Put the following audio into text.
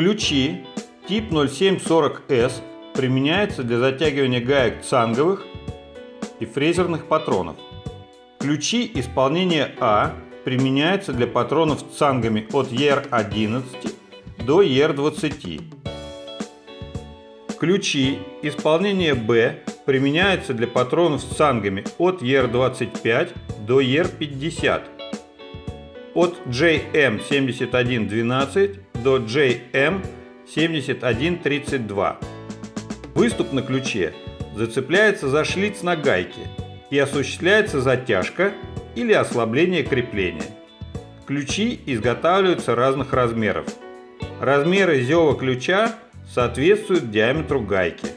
Ключи тип 0740S применяются для затягивания гаек цанговых и фрезерных патронов. Ключи исполнения А применяются для патронов с цангами от ER11 до ER20. Ключи исполнения Б применяются для патронов с цангами от ER25 до ER50. От JM7112 до JM7132. Выступ на ключе зацепляется за шлиц на гайке и осуществляется затяжка или ослабление крепления. Ключи изготавливаются разных размеров. Размеры зева ключа соответствуют диаметру гайки.